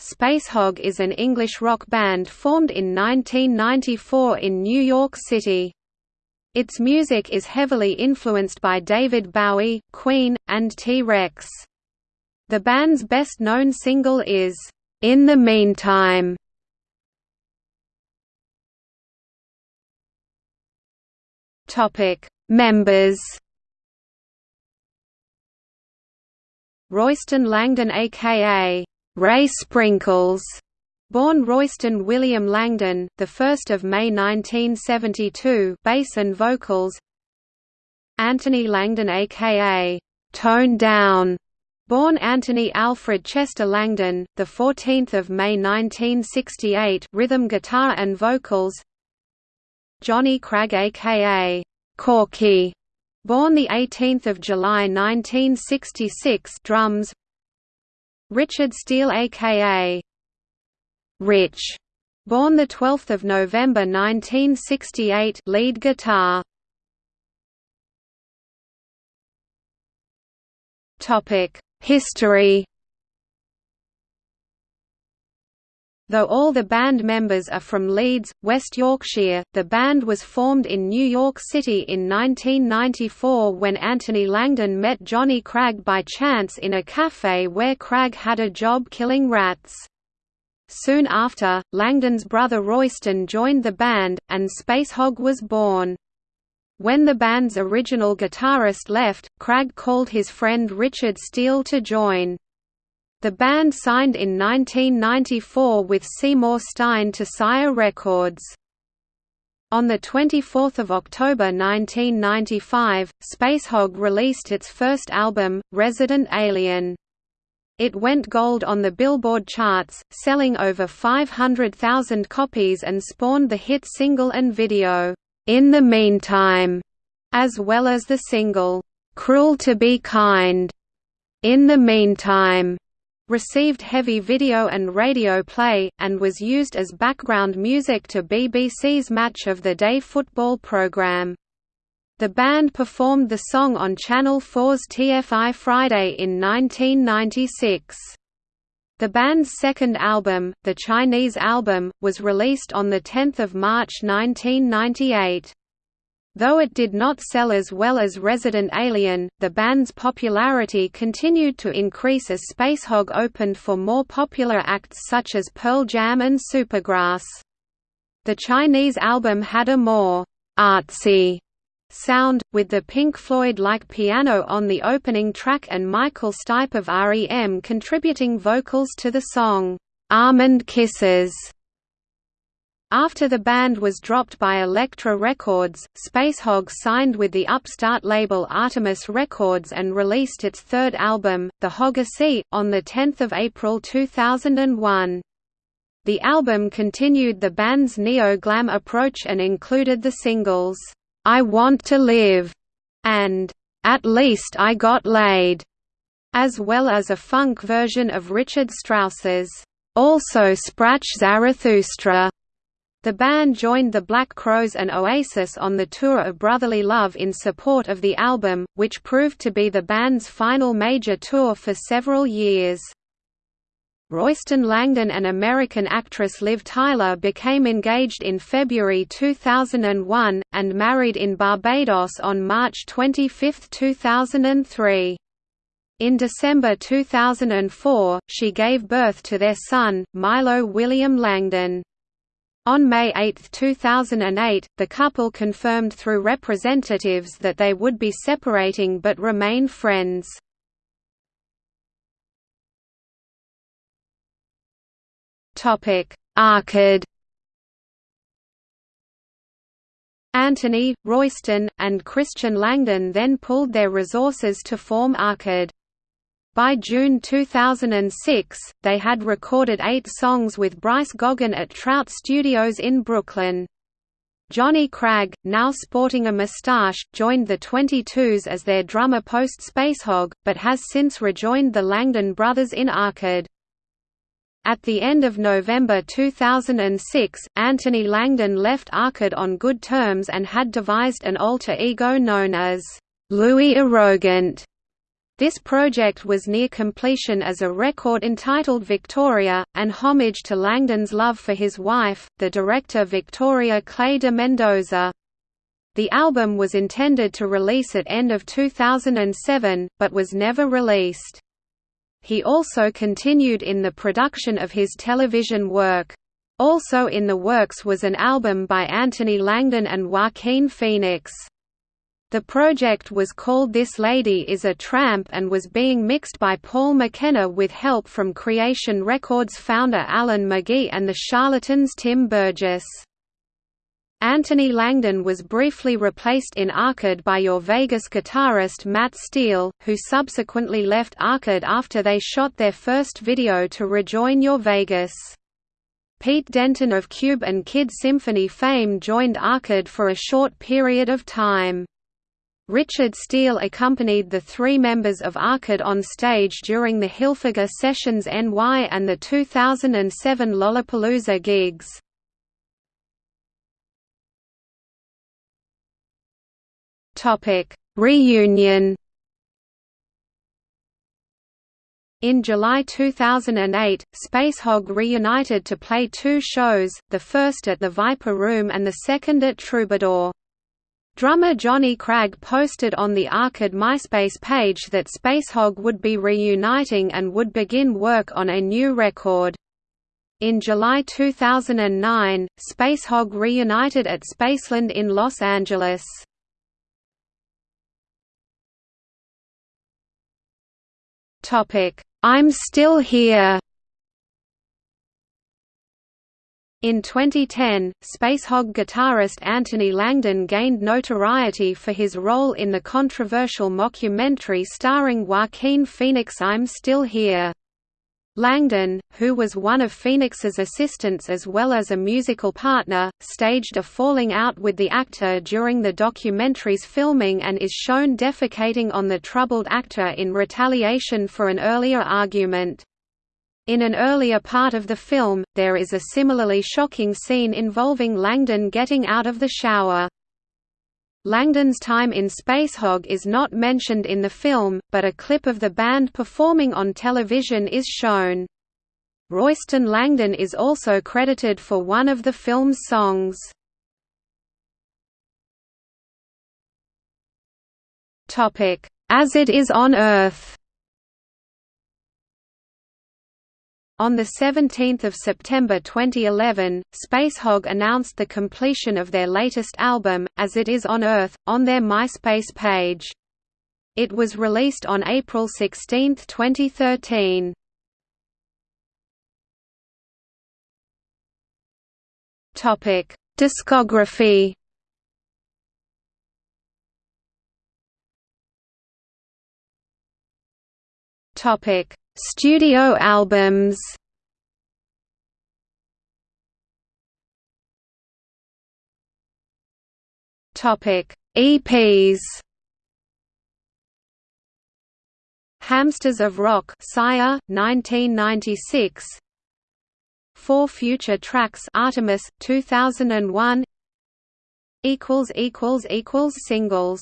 Spacehog is an English rock band formed in 1994 in New York City. Its music is heavily influenced by David Bowie, Queen, and T-Rex. The band's best-known single is, "'In the Meantime". Members Royston Langdon aka Ray Sprinkles, born Royston William Langdon, the 1st of May 1972, bass and vocals. Anthony Langdon aka Tone Down, born Anthony Alfred Chester Langdon, the 14th of May 1968, rhythm guitar and vocals. Johnny Cragg aka Corky, born the 18th of July 1966, drums. Richard Steele aka Rich, born 12 November 1968 lead guitar. History Though all the band members are from Leeds, West Yorkshire, the band was formed in New York City in 1994 when Anthony Langdon met Johnny Cragg by chance in a cafe where Cragg had a job killing rats. Soon after, Langdon's brother Royston joined the band, and Spacehog was born. When the band's original guitarist left, Cragg called his friend Richard Steele to join. The band signed in 1994 with Seymour Stein to Sire Records. On 24 October 1995, Spacehog released its first album, Resident Alien. It went gold on the Billboard charts, selling over 500,000 copies and spawned the hit single and video, In the Meantime, as well as the single, Cruel to be Kind. In the Meantime received heavy video and radio play, and was used as background music to BBC's Match of the Day football programme. The band performed the song on Channel 4's TFI Friday in 1996. The band's second album, The Chinese Album, was released on 10 March 1998. Though it did not sell as well as Resident Alien, the band's popularity continued to increase as Spacehog opened for more popular acts such as Pearl Jam and Supergrass. The Chinese album had a more «artsy» sound, with the Pink Floyd-like piano on the opening track and Michael Stipe of REM contributing vocals to the song «Almond Kisses». After the band was dropped by Elektra Records, Spacehog signed with the upstart label Artemis Records and released its third album, The Hogyssey, on 10 April 2001. The album continued the band's neo-glam approach and included the singles, "'I Want to Live' and "'At Least I Got Laid' as well as a funk version of Richard Strauss's "'Also Sprach Zarathustra' The band joined the Black Crowes and Oasis on the tour of Brotherly Love in support of the album, which proved to be the band's final major tour for several years. Royston Langdon and American actress Liv Tyler became engaged in February 2001, and married in Barbados on March 25, 2003. In December 2004, she gave birth to their son, Milo William Langdon. On May 8, 2008, the couple confirmed through representatives that they would be separating but remain friends. Arckid Anthony, Royston, and Christian Langdon then pooled their resources to form Arckid. By June 2006, they had recorded eight songs with Bryce Goggin at Trout Studios in Brooklyn. Johnny Cragg, now sporting a moustache, joined the 22s as their drummer post-Spacehog, but has since rejoined the Langdon brothers in Arckid. At the end of November 2006, Anthony Langdon left Arckid on good terms and had devised an alter ego known as Louis Arrogant This project was near completion as a record entitled Victoria, an homage to Langdon's love for his wife, the director Victoria Clay de Mendoza. The album was intended to release at end of 2007, but was never released. He also continued in the production of his television work. Also in the works was an album by Anthony Langdon and Joaquin Phoenix. The project was called This Lady is a Tramp and was being mixed by Paul McKenna with help from Creation Records founder Alan McGee and the Charlatans Tim Burgess. Anthony Langdon was briefly replaced in Arckid by Your Vegas guitarist Matt Steele, who subsequently left Arckid after they shot their first video to rejoin Your Vegas. Pete Denton of Cube and Kid Symphony fame joined Arckid for a short period of time. Richard Steele accompanied the three members of Arckid on stage during the Hilfiger Sessions NY and the 2007 Lollapalooza gigs. Reunion In July 2008, Spacehog reunited to play two shows, the first at the Viper Room and the second at Troubadour. Drummer Johnny Cragg posted on the Arckid MySpace page that Spacehog would be reuniting and would begin work on a new record. In July 2009, Spacehog reunited at Spaceland in Los Angeles. I'm Still Here In 2010, Spacehog guitarist Anthony Langdon gained notoriety for his role in the controversial mockumentary starring Joaquin Phoenix I'm Still Here. Langdon, who was one of Phoenix's assistants as well as a musical partner, staged a falling out with the actor during the documentary's filming and is shown defecating on the troubled actor in retaliation for an earlier argument. In an earlier part of the film, there is a similarly shocking scene involving Langdon getting out of the shower. Langdon's time in Spacehog is not mentioned in the film, but a clip of the band performing on television is shown. Royston Langdon is also credited for one of the film's songs. As It Is on Earth On 17 September 2011, Spacehog announced the completion of their latest album, As It Is on Earth, on their MySpace page. It was released on April 16, 2013. Discography Topic Studio albums. Topic EPs Hamsters of Rock Sire 1996 Four future tracks Artemis 2001 equals equals equals singles